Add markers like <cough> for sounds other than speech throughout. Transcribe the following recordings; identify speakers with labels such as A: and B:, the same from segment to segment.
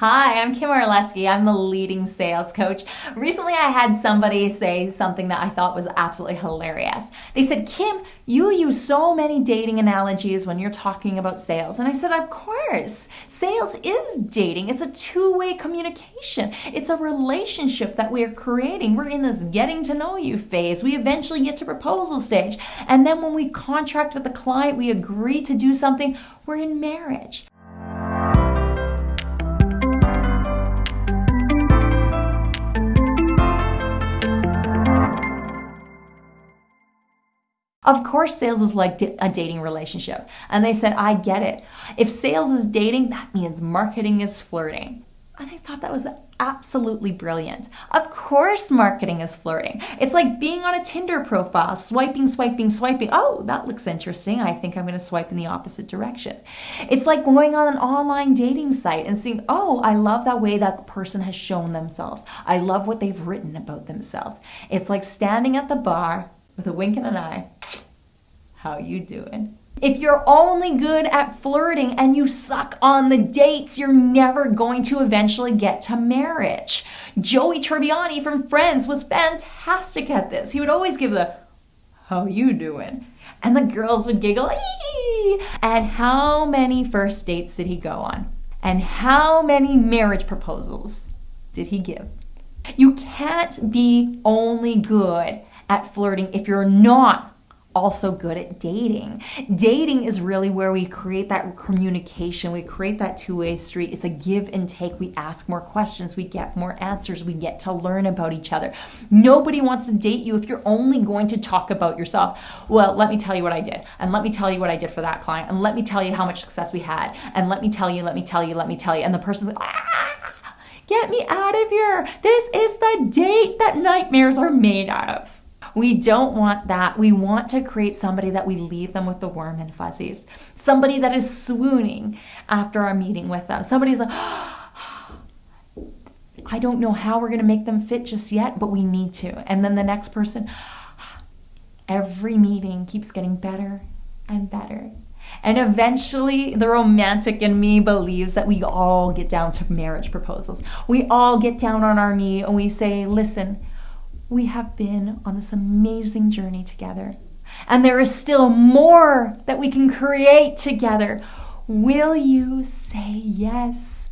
A: Hi, I'm Kim Orlesky. I'm the leading sales coach. Recently, I had somebody say something that I thought was absolutely hilarious. They said, Kim, you use so many dating analogies when you're talking about sales. And I said, Of course. Sales is dating, it's a two way communication, it's a relationship that we are creating. We're in this getting to know you phase. We eventually get to proposal stage. And then when we contract with the client, we agree to do something, we're in marriage. Of course, sales is like a dating relationship. And they said, I get it. If sales is dating, that means marketing is flirting. And I thought that was absolutely brilliant. Of course, marketing is flirting. It's like being on a Tinder profile, swiping, swiping, swiping. Oh, that looks interesting. I think I'm going to swipe in the opposite direction. It's like going on an online dating site and seeing, oh, I love that way that person has shown themselves. I love what they've written about themselves. It's like standing at the bar with a wink and an eye. How you doing? If you're only good at flirting and you suck on the dates, you're never going to eventually get to marriage. Joey Tribbiani from Friends was fantastic at this. He would always give the, how you doing? And the girls would giggle, Ee! and how many first dates did he go on? And how many marriage proposals did he give? You can't be only good at flirting if you're not also good at dating. Dating is really where we create that communication, we create that two way street. It's a give and take. We ask more questions, we get more answers, we get to learn about each other. Nobody wants to date you if you're only going to talk about yourself. Well, let me tell you what I did, and let me tell you what I did for that client, and let me tell you how much success we had, and let me tell you, let me tell you, let me tell you. And the person's like, ah, Get me out of here. This is the date that nightmares are made out of. We don't want that. We want to create somebody that we leave them with the warm and fuzzies. Somebody that is swooning after our meeting with them. Somebody's like, <gasps> I don't know how we're going to make them fit just yet, but we need to. And then the next person, <gasps> every meeting keeps getting better and better. And eventually, the romantic in me believes that we all get down to marriage proposals. We all get down on our knee and we say, Listen, we have been on this amazing journey together. And there is still more that we can create together. Will you say yes?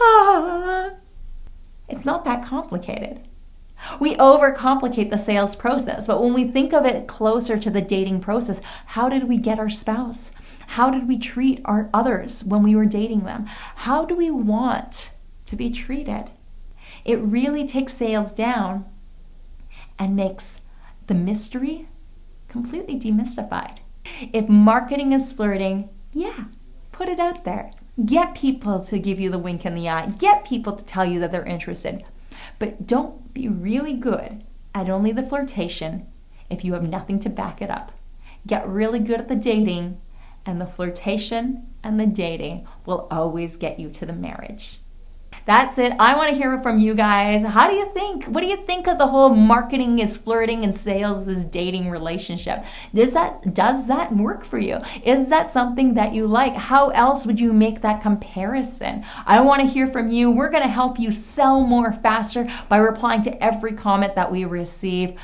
A: Ah, it's not that complicated. We overcomplicate the sales process, but when we think of it closer to the dating process, how did we get our spouse? How did we treat our others when we were dating them? How do we want to be treated? It really takes sales down and makes the mystery completely demystified. If marketing is flirting, yeah, put it out there. Get people to give you the wink in the eye. Get people to tell you that they're interested. But don't be really good at only the flirtation if you have nothing to back it up. Get really good at the dating, and the flirtation and the dating will always get you to the marriage. That's it. I want to hear from you guys. How do you think? What do you think of the whole marketing is flirting and sales is dating relationship? Does that does that work for you? Is that something that you like? How else would you make that comparison? I want to hear from you. We're going to help you sell more faster by replying to every comment that we receive.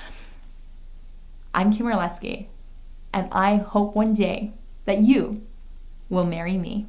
A: I'm Kim Orlesky, and I hope one day that you will marry me.